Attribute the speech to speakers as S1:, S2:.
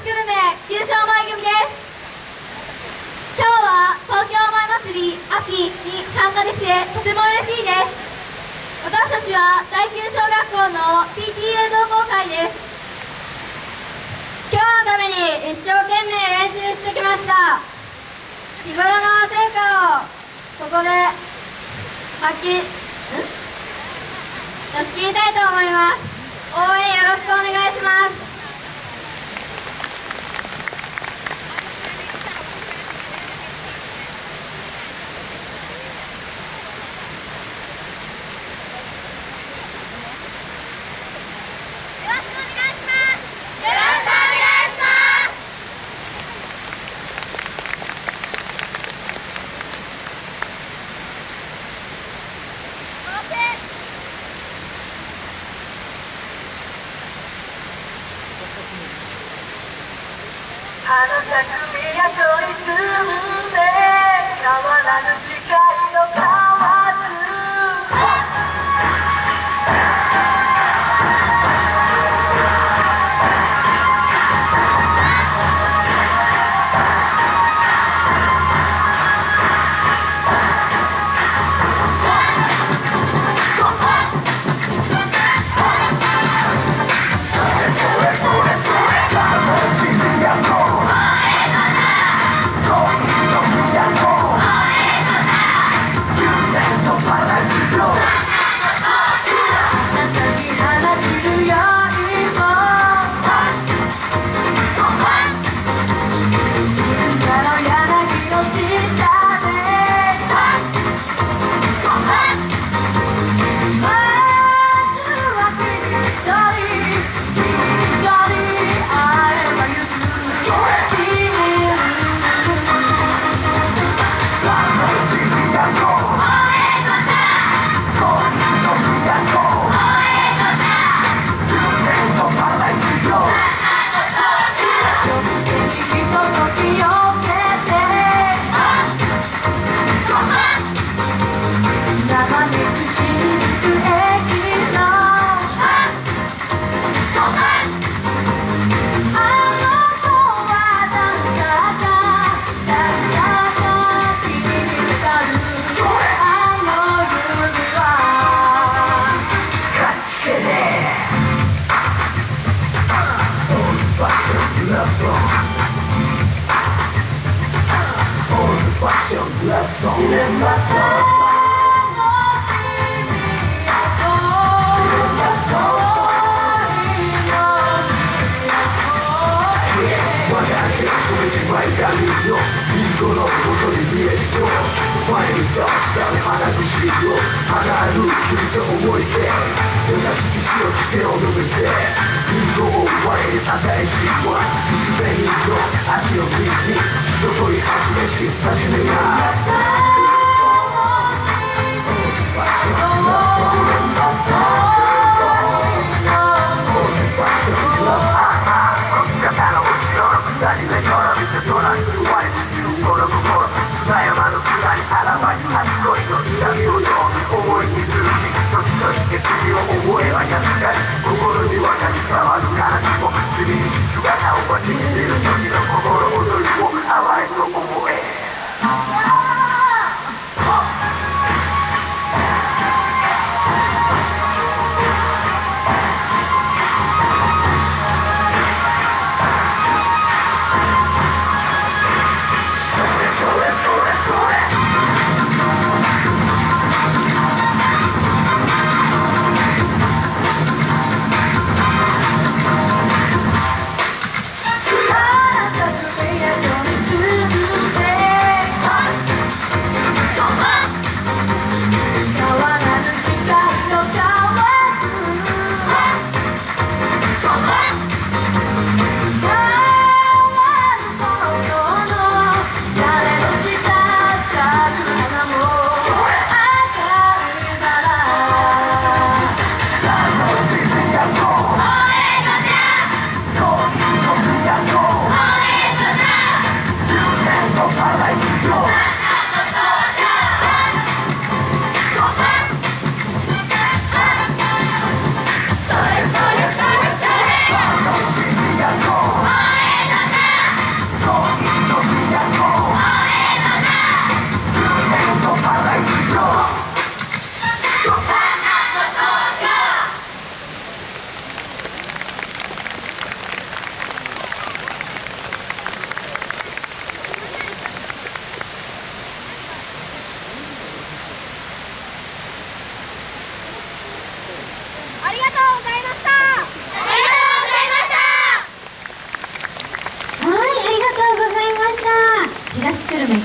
S1: 子グルメ旧正前組です今日は東京前祭り秋に参加できてとても嬉しいです。私たちは第9小学校の PTA 同好会です。今日のために一生懸命練習してきました。日頃の成果をここで発揮出し切りたいと思います。応援よろしくお願いします。あの匠
S2: や取り組んで変わらぬ誓
S3: love song. Old fashioned glass 誰もなく尻を払う君と思い出優しく白きてを伸べて人を追われる新しいは薄にの秋の国に一声始めし始めが思いにずるし一つとしてを覚えはやつだ心に私がわるかなも君に姿を越しにいる時の心踊りを淡いと思う
S1: とうございましたありがとうございました
S2: はい、ありがとうございました。東久留米